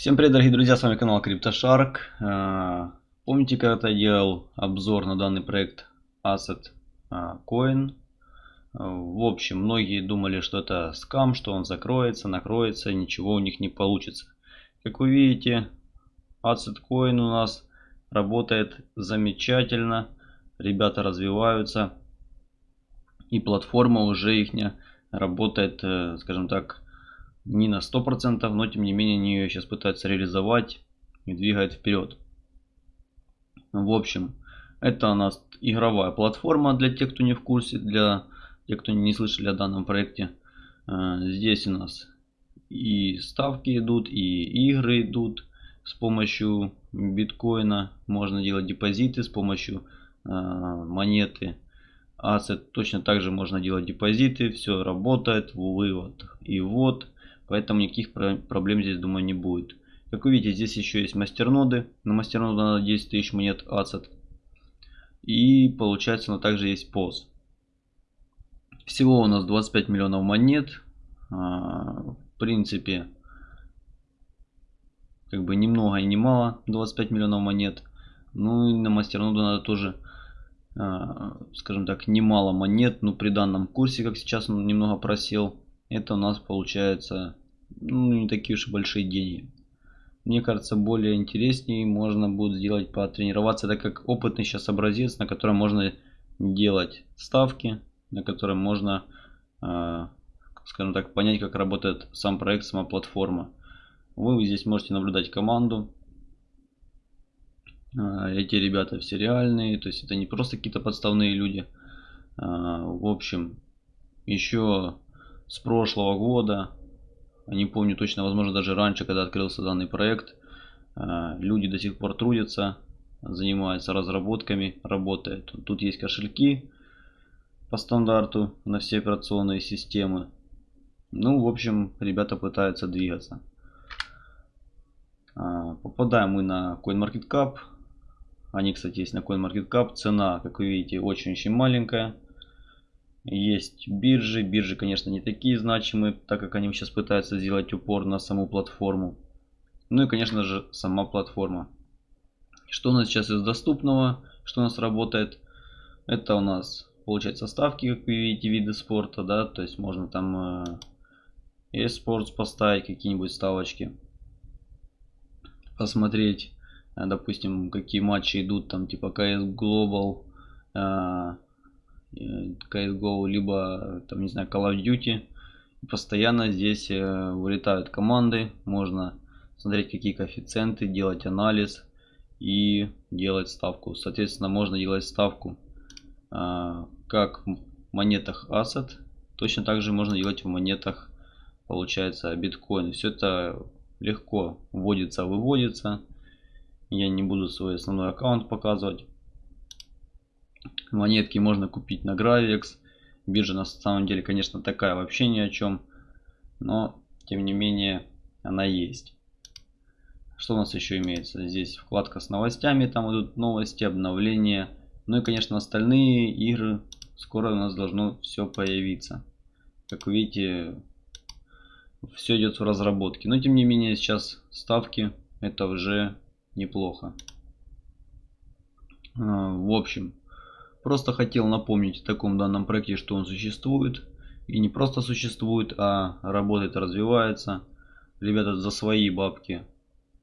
Всем привет, дорогие друзья, с вами канал CryptoShark. Э, помните, когда я делал обзор на данный проект Asset э, Coin? Э, в общем, многие думали, что это скам, что он закроется, накроется, ничего у них не получится. Как вы видите, Asset Coin у нас работает замечательно, ребята развиваются, и платформа уже их работает, скажем так, не на 100%, но тем не менее они ее сейчас пытаются реализовать и двигают вперед. В общем, это у нас игровая платформа для тех, кто не в курсе, для тех, кто не слышали о данном проекте. Э, здесь у нас и ставки идут, и игры идут. С помощью биткоина можно делать депозиты, с помощью э, монеты Asset точно также можно делать депозиты. Все работает, вывод и ввод. Поэтому никаких проблем здесь, думаю, не будет. Как вы видите, здесь еще есть мастерноды. На мастерноду надо 10 тысяч монет ацет. И получается, но также есть поз. Всего у нас 25 миллионов монет. А, в принципе, как бы ни много и ни мало 25 миллионов монет. Ну и на мастерноду надо тоже, а, скажем так, немало монет. Но при данном курсе, как сейчас он немного просел, это у нас получается ну, не такие уж и большие деньги. Мне кажется, более интереснее можно будет сделать потренироваться, так как опытный сейчас образец, на котором можно делать ставки, на котором можно, э, скажем так, понять, как работает сам проект, сама платформа. Вы здесь можете наблюдать команду. Э, эти ребята все реальные, то есть это не просто какие-то подставные люди. Э, в общем, еще с прошлого года не помню точно, возможно даже раньше, когда открылся данный проект. Э, люди до сих пор трудятся, занимаются разработками, работают. Тут есть кошельки по стандарту на все операционные системы. Ну, в общем, ребята пытаются двигаться. Э, попадаем мы на CoinMarketCap. Они, кстати, есть на CoinMarketCap. Цена, как вы видите, очень-очень маленькая. Есть биржи. Биржи, конечно, не такие значимые, так как они сейчас пытаются сделать упор на саму платформу. Ну и, конечно же, сама платформа. Что у нас сейчас из доступного, что у нас работает? Это у нас, получается, ставки, как вы видите, виды спорта, да, то есть можно там э, e-sports поставить, какие-нибудь ставочки. Посмотреть, э, допустим, какие матчи идут, там, типа CS Global, CSGO, либо, там, не знаю, Call of Duty. Постоянно здесь э, вылетают команды, можно смотреть какие коэффициенты, делать анализ и делать ставку. Соответственно, можно делать ставку а, как в монетах Asset, точно так же можно делать в монетах, получается, биткоин. Все это легко вводится, выводится. Я не буду свой основной аккаунт показывать. Монетки можно купить на Gravix. Биржа на самом деле, конечно, такая вообще ни о чем. Но, тем не менее, она есть. Что у нас еще имеется? Здесь вкладка с новостями. Там идут новости, обновления. Ну и, конечно, остальные игры. Скоро у нас должно все появиться. Как вы видите, все идет в разработке. Но, тем не менее, сейчас ставки. Это уже неплохо. А, в общем, Просто хотел напомнить о таком данном проекте, что он существует. И не просто существует, а работает, развивается. Ребята за свои бабки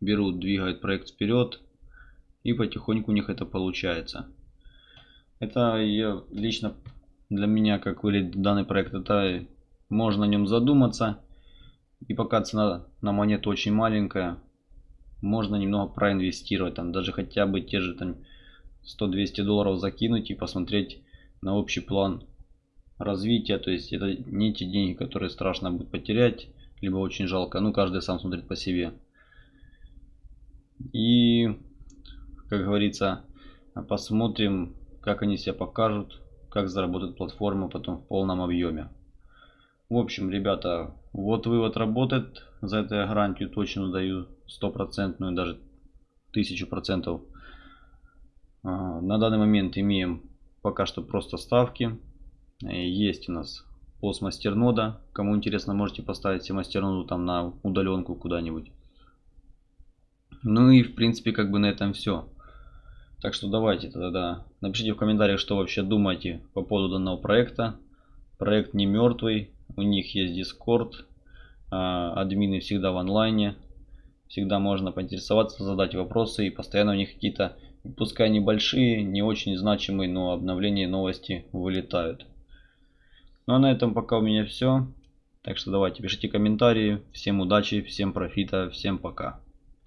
берут, двигают проект вперед. И потихоньку у них это получается. Это я, лично для меня, как выглядит данный проект, это можно о нем задуматься. И пока цена на монету очень маленькая, можно немного проинвестировать. Там даже хотя бы те же там 100-200 долларов закинуть и посмотреть на общий план развития. То есть это не те деньги, которые страшно будет потерять, либо очень жалко. Ну, каждый сам смотрит по себе. И, как говорится, посмотрим, как они себя покажут, как заработает платформа потом в полном объеме. В общем, ребята, вот вывод работает. За это я гарантию точно даю стопроцентную, даже тысячу процентов. А, на данный момент имеем пока что просто ставки. Э, есть у нас пост мастернода. Кому интересно, можете поставить себе мастерноду там на удаленку куда-нибудь. Ну и в принципе как бы на этом все. Так что давайте тогда напишите в комментариях, что вообще думаете по поводу данного проекта. Проект не мертвый, у них есть Discord, а, админы всегда в онлайне, всегда можно поинтересоваться, задать вопросы и постоянно у них какие-то, пускай небольшие, не очень значимые, но обновления новости вылетают. Ну а на этом пока у меня все. Так что давайте пишите комментарии. Всем удачи, всем профита, всем пока.